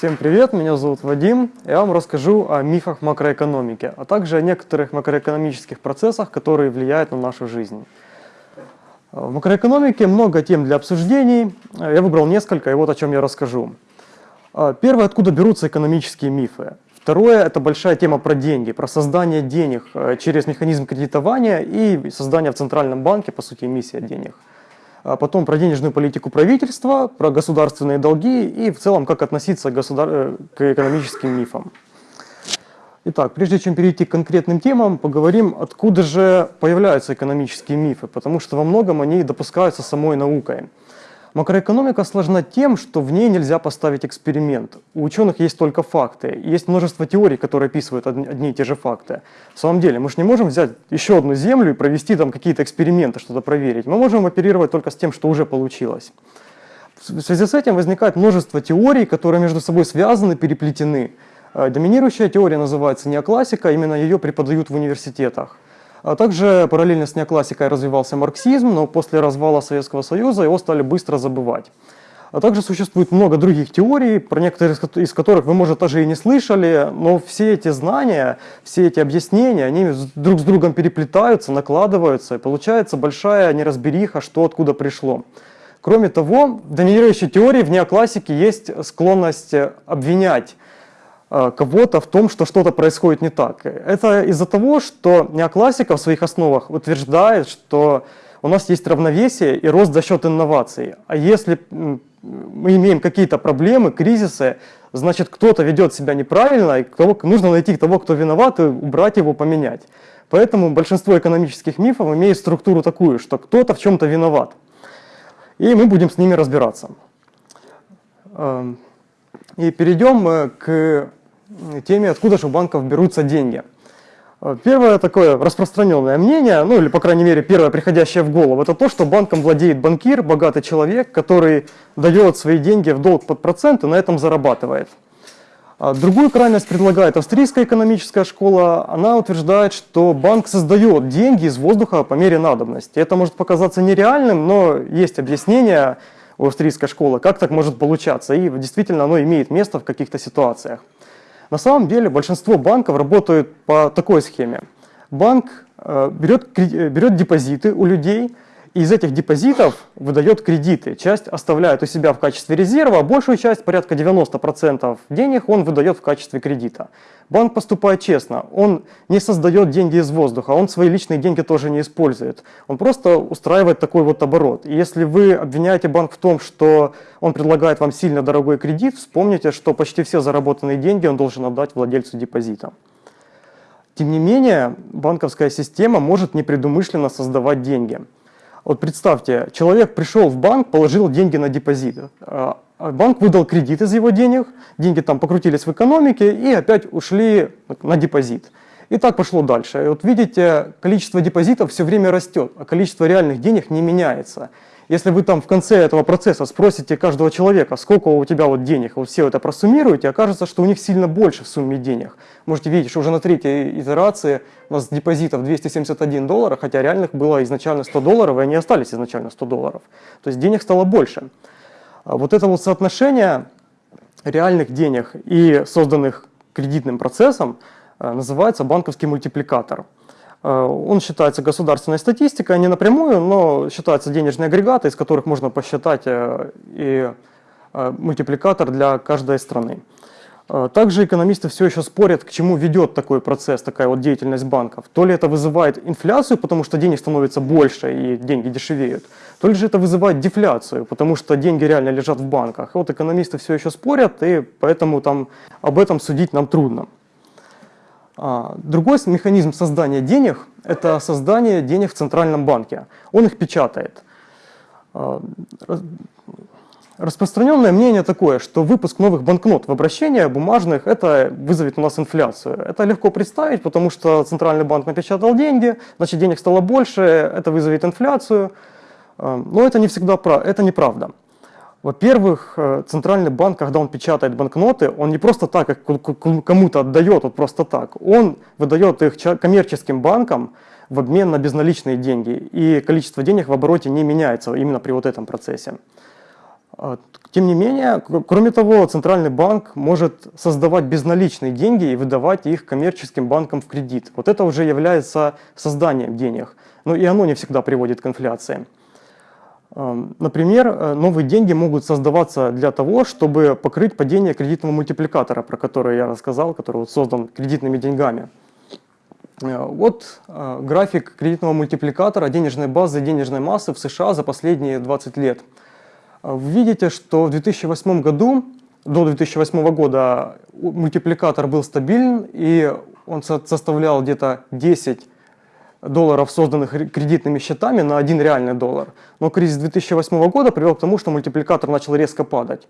Всем привет, меня зовут Вадим. Я вам расскажу о мифах макроэкономики, а также о некоторых макроэкономических процессах, которые влияют на нашу жизнь. В макроэкономике много тем для обсуждений. Я выбрал несколько, и вот о чем я расскажу. Первое, откуда берутся экономические мифы. Второе – это большая тема про деньги, про создание денег э, через механизм кредитования и создание в Центральном банке, по сути, эмиссия денег а потом про денежную политику правительства, про государственные долги и в целом как относиться к, государ... Э, к экономическим мифам. Итак, прежде чем перейти к конкретным темам, поговорим, откуда же появляются экономические мифы, потому что во многом они допускаются самой наукой. Макроэкономика сложна тем, что в ней нельзя поставить эксперимент. У ученых есть только факты. Есть множество теорий, которые описывают одни и те же факты. В самом деле, мы же не можем взять еще одну Землю и провести там какие-то эксперименты, что-то проверить. Мы можем оперировать только с тем, что уже получилось. В связи с этим возникает множество теорий, которые между собой связаны, переплетены. Э, доминирующая теория называется неоклассика, именно ее преподают в университетах. А также параллельно с неоклассикой развивался марксизм, но после развала Советского Союза его стали быстро забывать. А также существует много других теорий, про некоторые из которых вы, может, даже и не слышали, но все эти знания, все эти объяснения, они друг с другом переплетаются, накладываются, и получается большая неразбериха, что откуда пришло. Кроме того, в доминирующей теории в неоклассике есть склонность обвинять кого-то в том, что что-то происходит не так. Это из-за того, что неоклассика в своих основах утверждает, что у нас есть равновесие и рост за счет инноваций. А если мы имеем какие-то проблемы, кризисы, значит кто-то ведет себя неправильно, и кто, нужно найти того, кто виноват, и убрать его, поменять. Поэтому большинство экономических мифов имеет структуру такую, что кто-то в чем-то виноват. И мы будем с ними разбираться. Эм, и перейдем к теме, откуда же у банков берутся деньги. Э, первое такое распространенное мнение, ну или по крайней мере первое приходящее в голову, это то, что банком владеет банкир, богатый человек, который дает свои деньги в долг под процент и на этом зарабатывает. А другую крайность предлагает австрийская экономическая школа. Она утверждает, что банк создает деньги из воздуха по мере надобности. Это может показаться нереальным, но есть объяснение у австрийской школы, как так может получаться. И действительно оно имеет место в каких-то ситуациях. На самом деле большинство банков работают по такой схеме. Банк э, берет, э, берет депозиты у людей, из этих депозитов выдает кредиты. Часть оставляет у себя в качестве резерва, а большую часть, порядка 90% денег, он выдает в качестве кредита. Банк поступает честно, он не создает деньги из воздуха, он свои личные деньги тоже не использует. Он просто устраивает такой вот оборот. И если вы обвиняете банк в том, что он предлагает вам сильно дорогой кредит, вспомните, что почти все заработанные деньги он должен отдать владельцу депозита. Тем не менее, банковская система может непредумышленно создавать деньги. Вот представьте, человек пришел в банк, положил деньги на депозит. А, а банк выдал кредит из его денег, деньги там покрутились в экономике и опять ушли на депозит. И так пошло дальше. И вот видите, количество депозитов все время растет, а количество реальных денег не меняется. Если вы там в конце этого процесса спросите каждого человека, сколько у тебя вот денег, вот все это просуммируете, окажется, что у них сильно больше в сумме денег. Можете видеть, что уже на третьей итерации у нас депозитов 271 доллара, хотя реальных было изначально 100 долларов, и они остались изначально 100 долларов. То есть денег стало больше. А вот это вот соотношение реальных денег и созданных кредитным процессом называется банковский мультипликатор. Э, он считается государственной статистикой, не напрямую, но считается денежные агрегаты, из которых можно посчитать э, и э, мультипликатор для каждой страны. Также экономисты все еще спорят, к чему ведет такой процесс, такая вот деятельность банков. То ли это вызывает инфляцию, потому что денег становится больше и деньги дешевеют, то ли же это вызывает дефляцию, потому что деньги реально лежат в банках. Вот экономисты все еще спорят, и поэтому там об этом судить нам трудно. А, другой механизм создания денег – это создание денег в Центральном банке. Он их печатает. А, распространенное мнение такое, что выпуск новых банкнот в обращение бумажных, это вызовет у нас инфляцию. Это легко представить, потому что Центральный банк напечатал деньги, значит денег стало больше, это вызовет инфляцию. А, но это не всегда это неправда. Во-первых, э, Центральный банк, когда он печатает банкноты, он не просто так их кому-то отдает, вот просто так. Он выдает их коммерческим банкам в обмен на безналичные деньги. И количество денег в обороте не меняется именно при вот этом процессе. А, тем не менее, кроме того, Центральный банк может создавать безналичные деньги и выдавать их коммерческим банкам в кредит. Вот это уже является созданием денег. Но и оно не всегда приводит к инфляции. Например, э, новые деньги могут создаваться для того, чтобы покрыть падение кредитного мультипликатора, про который я рассказал, который вот создан кредитными деньгами. Э, вот э, график кредитного мультипликатора денежной базы денежной массы в США за последние 20 лет. Вы видите, что в 2008 году, до 2008 года мультипликатор был стабилен, и он составлял где-то 10 долларов, созданных кредитными счетами, на один реальный доллар. Но кризис 2008 года привел к тому, что мультипликатор начал резко падать.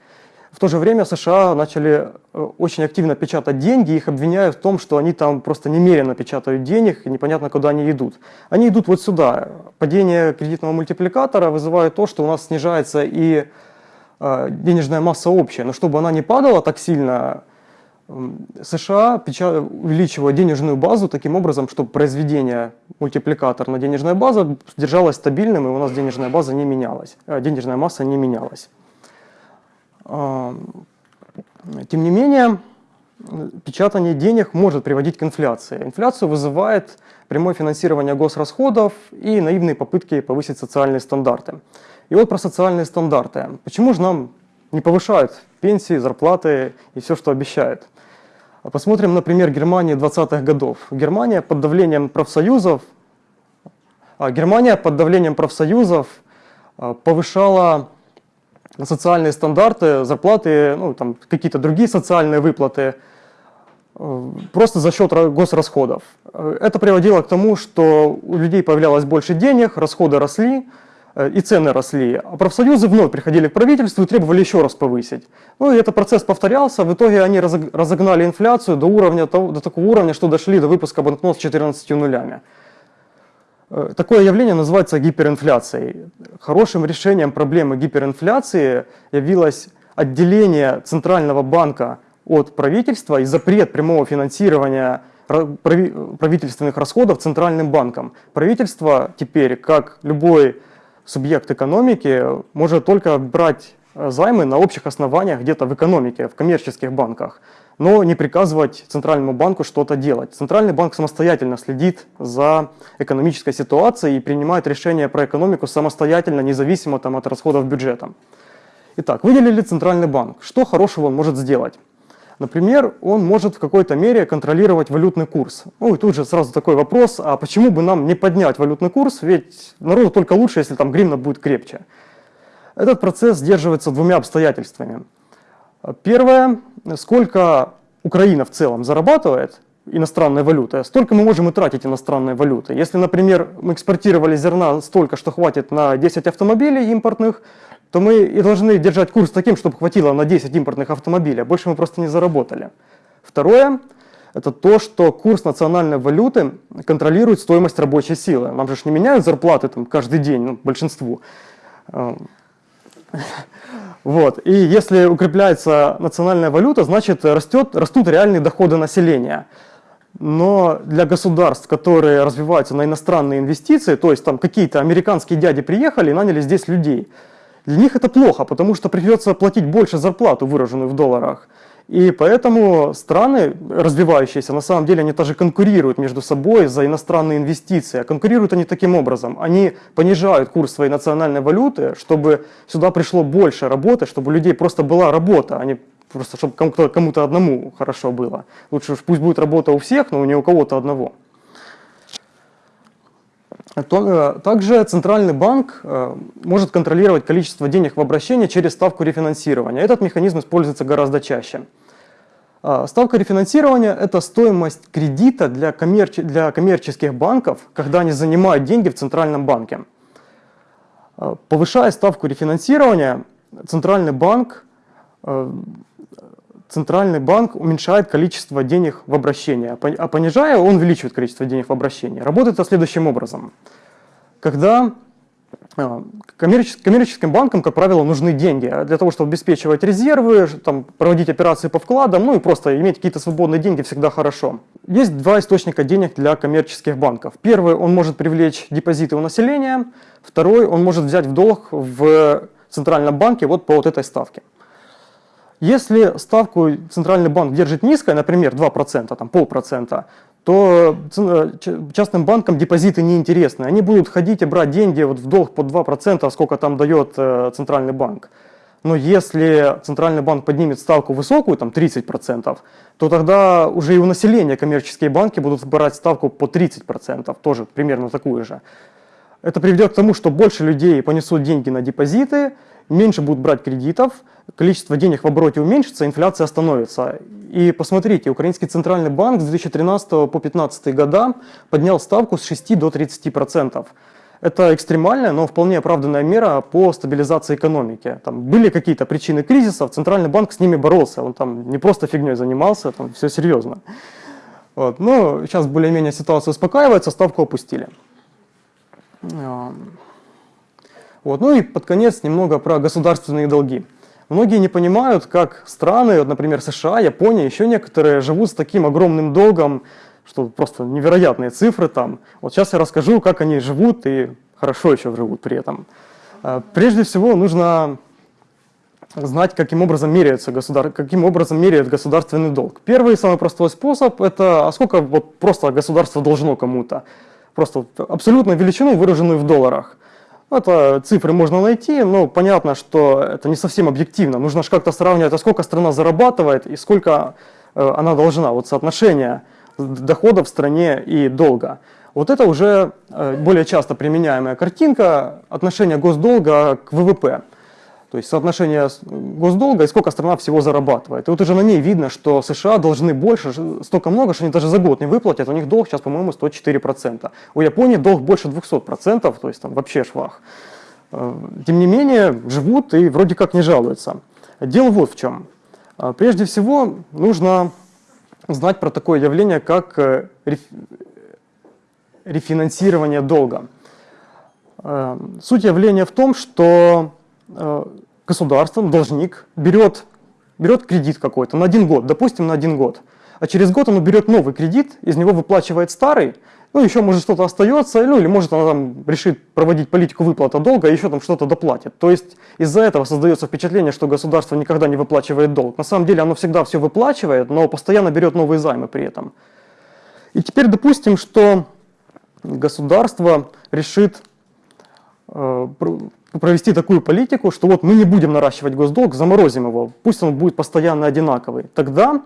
В то же время США начали э, очень активно печатать деньги, их обвиняют в том, что они там просто немерено печатают денег, и непонятно, куда они идут. Они идут вот сюда. Падение кредитного мультипликатора вызывает то, что у нас снижается и э, денежная масса общая. Но чтобы она не падала так сильно, США увеличивают денежную базу таким образом, чтобы произведение мультипликатор на денежная база держалась стабильным, и у нас денежная база не менялась, э, денежная масса не менялась. Тем не менее, печатание денег может приводить к инфляции. Инфляцию вызывает прямое финансирование госрасходов и наивные попытки повысить социальные стандарты. И вот про социальные стандарты. Почему же нам не повышают пенсии, зарплаты и все, что обещают? Посмотрим, например, Германии 20-х годов. Германия под давлением профсоюзов, а, Германия под давлением профсоюзов а, повышала социальные стандарты, зарплаты, ну, там, какие-то другие социальные выплаты э, просто за счет госрасходов. Это приводило к тому, что у людей появлялось больше денег, расходы росли, Э, и цены росли, а профсоюзы вновь приходили к правительству и требовали еще раз повысить. Ну и этот процесс повторялся, в итоге они разогнали инфляцию до, уровня, до такого уровня, что дошли до выпуска банкнот с 14 нулями. Э, такое явление называется гиперинфляцией. Хорошим решением проблемы гиперинфляции явилось отделение Центрального банка от правительства и запрет прямого финансирования правительственных расходов Центральным банком. Правительство теперь, как любой субъект экономики может только брать э, займы на общих основаниях где-то в экономике, в коммерческих банках, но не приказывать Центральному банку что-то делать. Центральный банк самостоятельно следит за экономической ситуацией и принимает решения про экономику самостоятельно, независимо там, от расходов бюджета. Итак, выделили Центральный банк. Что хорошего он может сделать? Например, он может в какой-то мере контролировать валютный курс. Ну и тут же сразу такой вопрос, а почему бы нам не поднять валютный курс, ведь народу только лучше, если там гривна будет крепче. Этот процесс сдерживается двумя обстоятельствами. Первое, сколько Украина в целом зарабатывает иностранной валюты, столько мы можем и тратить иностранной валюты. Если, например, мы экспортировали зерна столько, что хватит на 10 автомобилей импортных, то мы и должны держать курс таким, чтобы хватило на 10 импортных автомобилей, больше мы просто не заработали. Второе – это то, что курс национальной валюты контролирует стоимость рабочей силы. Нам же не меняют зарплаты там, каждый день, ну, большинству. Эм, вот. И если укрепляется национальная валюта, значит растет, растут реальные доходы населения. Но для государств, которые развиваются на иностранные инвестиции, то есть там какие-то американские дяди приехали и наняли здесь людей – для них это плохо, потому что придется платить больше зарплату, выраженную в долларах. И поэтому страны, развивающиеся, на самом деле они тоже конкурируют между собой за иностранные инвестиции. А конкурируют они таким образом. Они понижают курс своей национальной валюты, чтобы сюда пришло больше работы, чтобы у людей просто была работа, а не просто чтобы кому-то кому одному хорошо было. Лучше пусть будет работа у всех, но не у кого-то одного. Э, также Центральный банк э, может контролировать количество денег в обращении через ставку рефинансирования. Этот механизм используется гораздо чаще. А, ставка рефинансирования – это стоимость кредита для, коммерче для коммерческих банков, когда они занимают деньги в Центральном банке. Повышая ставку рефинансирования, Центральный банк э, центральный банк уменьшает количество денег в обращении, а понижая, он увеличивает количество денег в обращении. Работает это следующим образом. Когда а, коммерческим банкам, как правило, нужны деньги для того, чтобы обеспечивать резервы, там, проводить операции по вкладам, ну и просто иметь какие-то свободные деньги всегда хорошо. Есть два источника денег для коммерческих банков. Первый, он может привлечь депозиты у населения. Второй, он может взять в долг в Центральном банке вот по вот этой ставке. Если ставку Центральный банк держит низкой, например, 2%, там полпроцента, то э, частным банкам депозиты неинтересны. Они будут ходить и брать деньги вот в долг по 2%, сколько там дает э, Центральный банк. Но если Центральный банк поднимет ставку высокую, там 30%, то тогда уже и у населения коммерческие банки будут брать ставку по 30%, тоже примерно такую же. Это приведет к тому, что больше людей понесут деньги на депозиты, меньше будут брать кредитов, количество денег в обороте уменьшится, инфляция остановится. И посмотрите, Украинский центральный банк с 2013 по 2015 года поднял ставку с 6 до 30%. Это экстремальная, но вполне оправданная мера по стабилизации экономики. Там были какие-то причины кризисов, Центральный банк с ними боролся, он там не просто фигней занимался, там все серьезно. Вот. Но сейчас более-менее ситуация успокаивается, ставку опустили. Вот. Ну и под конец немного про государственные долги. Многие не понимают, как страны, вот, например, США, Япония, еще некоторые живут с таким огромным долгом, что просто невероятные цифры там. Вот сейчас я расскажу, как они живут и хорошо еще живут при этом. А, прежде всего нужно знать, каким образом, меряется государ... каким образом меряет государственный долг. Первый самый простой способ – это а сколько вот просто государство должно кому-то. Просто абсолютную величину, выраженную в долларах. Это цифры можно найти, но понятно, что это не совсем объективно. Нужно же как-то сравнивать, а сколько страна зарабатывает и сколько э, она должна. Вот соотношение дохода в стране и долга. Вот это уже э, более часто применяемая картинка отношения госдолга к ВВП. То есть соотношение госдолга и сколько страна всего зарабатывает. И вот уже на ней видно, что США должны больше, столько много, что они даже за год не выплатят. У них долг сейчас, по-моему, 104%. У Японии долг больше 200%, то есть там вообще швах. Э, тем не менее, живут и вроде как не жалуются. Дело вот в чем. Э, прежде всего, нужно знать про такое явление, как э, рефинансирование долга. Суть явления в том, что Э, государство, должник, берет, берет кредит какой-то на один год, допустим, на один год. А через год он берет новый кредит, из него выплачивает старый, ну, еще может что-то остается, ну, или может она там решит проводить политику выплата долга и еще там что-то доплатит. То есть из-за этого создается впечатление, что государство никогда не выплачивает долг. На самом деле оно всегда все выплачивает, но постоянно берет новые займы при этом. И теперь допустим, что государство решит провести такую политику, что вот мы не будем наращивать госдолг, заморозим его, пусть он будет постоянно одинаковый. Тогда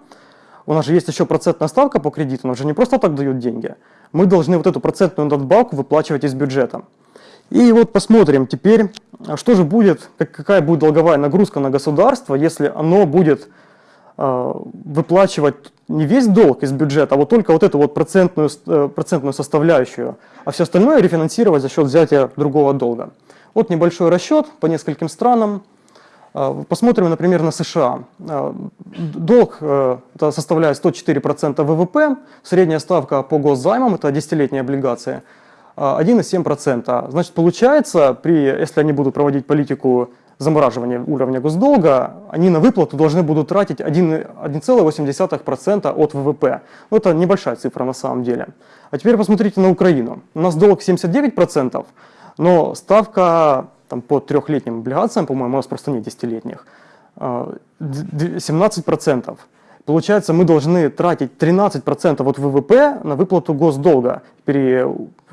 у нас же есть еще процентная ставка по кредиту, нам же не просто так дают деньги. Мы должны вот эту процентную надбавку выплачивать из бюджета. И вот посмотрим теперь, что же будет, какая будет долговая нагрузка на государство, если оно будет э, выплачивать не весь долг из бюджета, а вот только вот эту вот процентную, э, процентную составляющую, а все остальное рефинансировать за счет взятия другого долга. Вот небольшой расчет по нескольким странам. А, посмотрим, например, на США. А, долг э, это составляет 104% ВВП, средняя ставка по госзаймам, это десятилетние облигации, 1,7%. А, Значит, получается, при, если они будут проводить политику замораживания уровня госдолга, они на выплату должны будут тратить 1,8% от ВВП. Ну, это небольшая цифра на самом деле. А теперь посмотрите на Украину. У нас долг 79%, но ставка там, по трехлетним облигациям, по-моему, у нас просто нет десятилетних, 17%. Получается, мы должны тратить 13% от ВВП на выплату госдолга при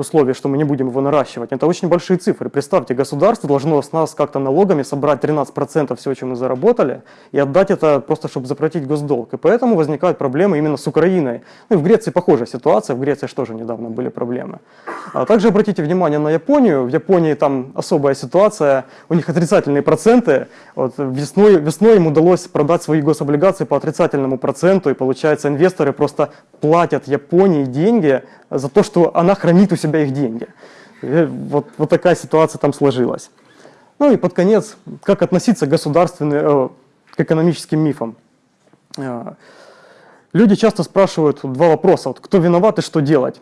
условии, что мы не будем его наращивать. Это очень большие цифры. Представьте, государство должно с нас как-то налогами собрать 13% всего, чем мы заработали, и отдать это просто, чтобы заплатить госдолг. И поэтому возникают проблемы именно с Украиной. Ну и в Греции похожая ситуация, в Греции тоже недавно были проблемы. А также обратите внимание на Японию. В Японии там особая ситуация, у них отрицательные проценты. Вот весной, весной им удалось продать свои гособлигации по отрицательному проценту, и получается инвесторы просто платят Японии деньги за то, что она хранит у себя их деньги. Вот, вот такая ситуация там сложилась. Ну и под конец, как относиться к государственным, э, к экономическим мифам. Э, люди часто спрашивают два вопроса, вот, кто виноват и что делать.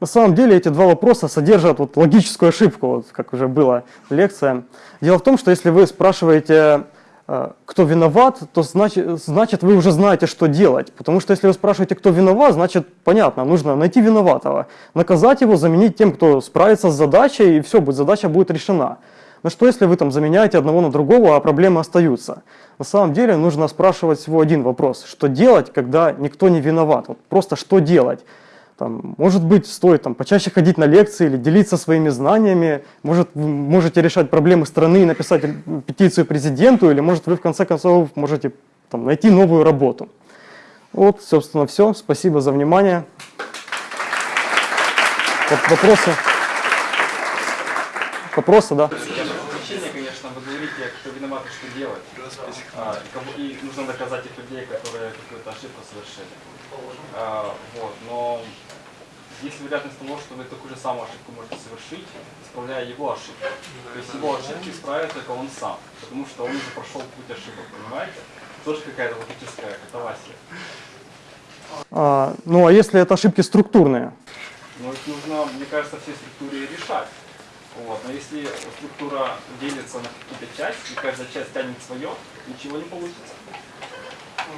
На самом деле эти два вопроса содержат вот логическую ошибку, вот, как уже была лекция. Дело в том, что если вы спрашиваете кто виноват, то значит, значит вы уже знаете, что делать. Потому что если вы спрашиваете, кто виноват, значит понятно, нужно найти виноватого, наказать его, заменить тем, кто справится с задачей, и все, задача будет решена. Но что если вы там заменяете одного на другого, а проблемы остаются? На самом деле нужно спрашивать всего один вопрос. Что делать, когда никто не виноват? Вот просто что делать? Там, может быть, стоит там, почаще ходить на лекции или делиться своими знаниями. Может, вы можете решать проблемы страны и написать петицию президенту, или может вы в конце концов можете там, найти новую работу. Вот, собственно, все. Спасибо за внимание. Вопросы? Вопросы, да? Обучение, конечно, вы говорите, кто виноват, что делать. А, и нужно доказать тех людей, которые какую-то ошибку совершили. А, вот, но есть вероятность того, что вы такую же самую ошибку можете совершить, исправляя его ошибку. То есть его ошибки исправит только он сам, потому что он уже прошел путь ошибок, понимаете? Тоже какая-то логическая катавасия. А, ну а если это ошибки структурные? Ну их нужно, мне кажется, все структуры решать. Вот. Но если структура делится на какие-то части, и каждая часть тянет свое, ничего не получится.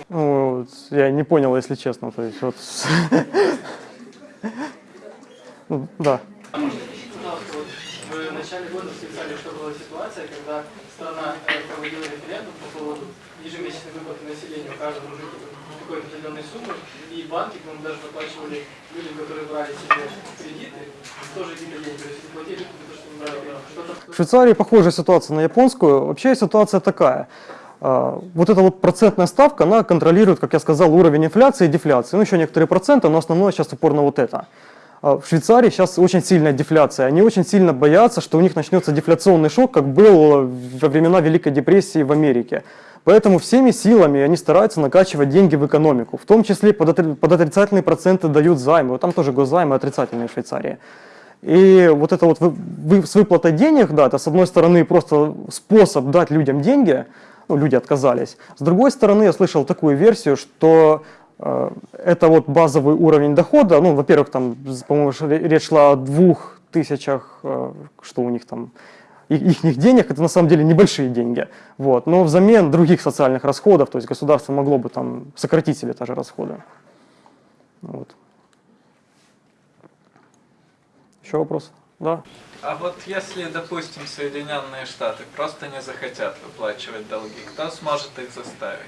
Ну, вот, я не понял, если честно. То есть, вот... Ну, да. Начале года писали, что была ситуация, когда страна э, проводила референдум по поводу ежемесячной выплаты населению каждому жителю какой-то определенной суммы, и банки нам даже выплачивали людям, которые брали себе кредиты, тоже какие-то деньги, то есть платили то, что не брали. В Швейцарии похожая ситуация на японскую. Вообще ситуация такая. А, вот эта вот процентная ставка, она контролирует, как я сказал, уровень инфляции и дефляции. Ну, еще некоторые проценты, но основное сейчас упор на вот это. А в Швейцарии сейчас очень сильная дефляция. Они очень сильно боятся, что у них начнется дефляционный шок, как был во времена Великой депрессии в Америке. Поэтому всеми силами они стараются накачивать деньги в экономику. В том числе под, отри под отрицательные проценты дают займы. Там тоже госзаймы отрицательные в Швейцарии. И вот это вот вы, с выплатой денег, да, это с одной стороны просто способ дать людям деньги, ну, люди отказались. С другой стороны, я слышал такую версию, что это вот базовый уровень дохода, ну, во-первых, там, по-моему, речь шла о двух тысячах, э, что у них там, их денег, это на самом деле небольшие деньги, вот, но взамен других социальных расходов, то есть государство могло бы там сократить себе даже расходы. Вот. Еще вопрос? Да? А вот если, допустим, Соединенные Штаты просто не захотят выплачивать долги, кто сможет их заставить?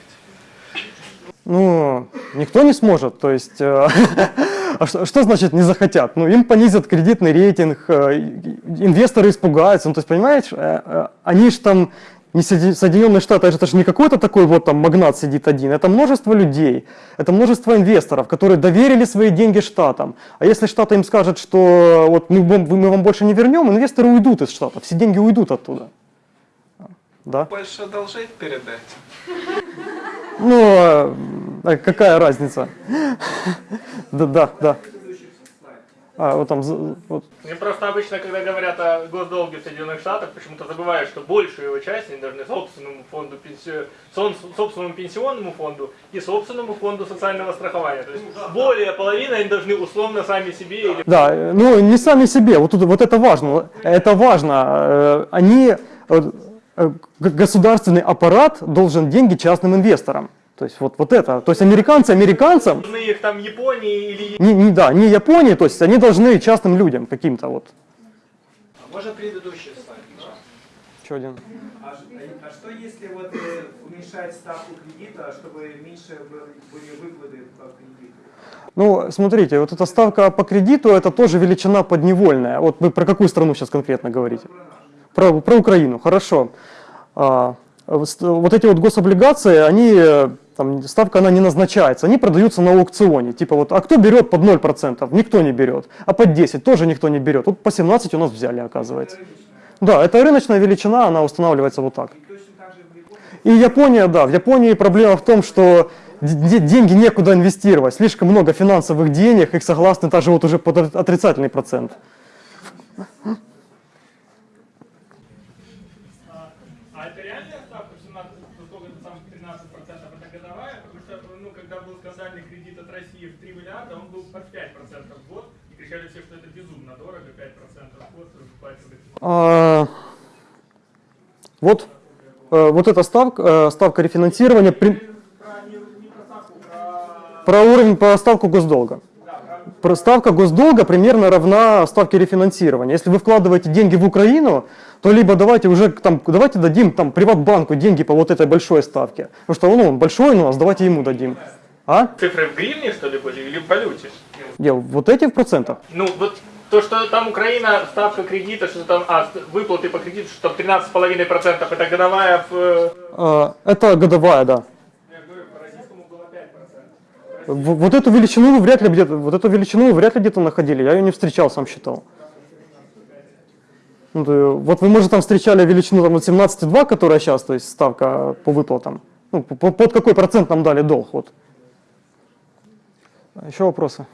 Ну, никто не сможет. То есть, э, а что, что значит не захотят? Ну, им понизят кредитный рейтинг, э, инвесторы испугаются. Ну, то есть, понимаешь, э, они же там не Соединенные Штаты, это же не какой-то такой вот там магнат сидит один, это множество людей, это множество инвесторов, которые доверили свои деньги Штатам. А если Штаты им скажут, что вот мы, мы вам больше не вернем, инвесторы уйдут из Штатов, все деньги уйдут оттуда. Да? Больше одолжить перед этим? Ну, а, какая разница? Да, да, да. А, вот там, вот. Мне просто обычно, когда говорят о госдолге в Соединенных Штатах, почему-то забывают, что большую его часть они должны собственному фонду пенсию, собственному пенсионному фонду и собственному фонду социального страхования. То есть более половины они должны условно сами себе. Или... Да, ну не сами себе, вот, тут, вот это важно, это важно. Э, они, э, государственный аппарат должен деньги частным инвесторам. То есть вот, вот это, то есть американцы американцам... Должны их там Японии или... Не, не, да, не Японии, то есть они должны частным людям каким-то вот. А можно предыдущий слайд? Да. Еще один. А, а что если вот э, уменьшать ставку кредита, чтобы меньше были выплаты по кредиту? Ну, смотрите, вот эта ставка по кредиту, это тоже величина подневольная. Вот вы про какую страну сейчас конкретно говорите? Про, про Украину, хорошо. А, вот эти вот гособлигации, они там, ставка она не назначается, они продаются на аукционе. Типа вот, а кто берет под 0%? Никто не берет. А под 10 тоже никто не берет. Вот по 17 у нас взяли, оказывается. Да, это рыночная величина, она устанавливается вот так. И Япония, да, в Японии проблема в том, что деньги некуда инвестировать, слишком много финансовых денег, их согласны даже вот уже под отрицательный процент. Кричали все, что это безумно дорого, 5% вход выплачивать. А, вот, а, вот эта ставка, э, ставка рефинансирования... При... Про уровень по ставку госдолга. ставка госдолга примерно равна ставке рефинансирования. Если вы вкладываете деньги в Украину, то либо давайте уже там, давайте дадим там приватбанку деньги по вот этой большой ставке. Потому что ну, он большой у нас, давайте ему дадим. А? Цифры в гривне, что ли, были, или в валюте? Где, вот эти в процентах? Ну, вот то, что там Украина, ставка кредита, что там, а, выплаты по кредиту, что там 13,5%, это годовая в... э, А, это годовая, да. Вот эту величину вы вряд ли где-то, вот эту величину вы вряд ли где-то находили, я ее не встречал, сам считал. Ну, вот вы, может, там встречали величину там, вот 17,2, которая сейчас, то есть ставка по выплатам. Ну, по- по- под какой процент нам дали долг, вот. Еще вопросы?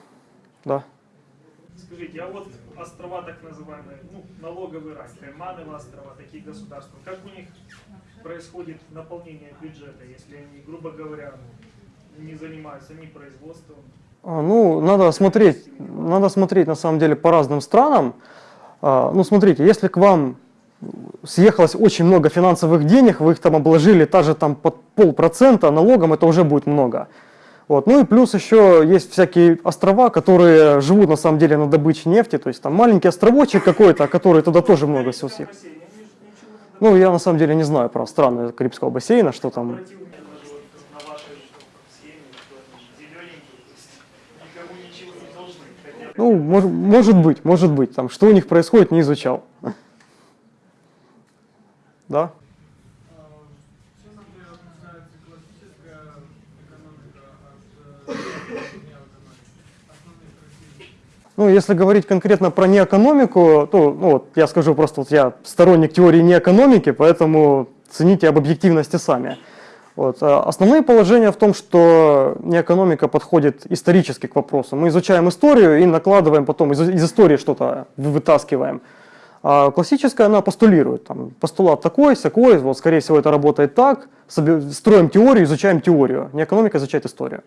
Да. Скажите, а вот острова так называемые, ну, налоговый рай, Каймановы острова, такие государства, как у них происходит наполнение бюджета, если они, грубо говоря, ну, не занимаются ни производством, А, Ну, надо смотреть, надо смотреть на самом деле по разным странам. А, Ну, смотрите, если к вам съехалось очень много финансовых денег, вы их там обложили даже там под полпроцента налогом, это уже будет много. Вот. Ну и плюс еще есть всякие острова, которые живут на самом деле на добыче нефти, то есть там маленький островочек какой-то, который туда тоже много всего не Ну, я на самом деле не знаю про страны Карибского бассейна, что там. ну, схеме, что они зелененькие, то есть никому ничего не должны, хотя бы Ну, мож- может быть, может быть. Там, что у них происходит, не изучал. Да? Чем например, отличается классическая экономика от неэкономики? Основные характеристики. Ну, если говорить конкретно про неэкономику, то ну, вот, я скажу просто, вот я сторонник теории неэкономики, поэтому цените об объективности сами. Вот. а Основные положения в том, что неэкономика подходит исторически к вопросу. Мы изучаем историю и накладываем потом, из, из истории что-то вы- вытаскиваем. А классическая, она постулирует. Там, постулат такой, сякой, вот, скорее всего, это работает так. Строим теорию, изучаем теорию. Неэкономика изучает историю.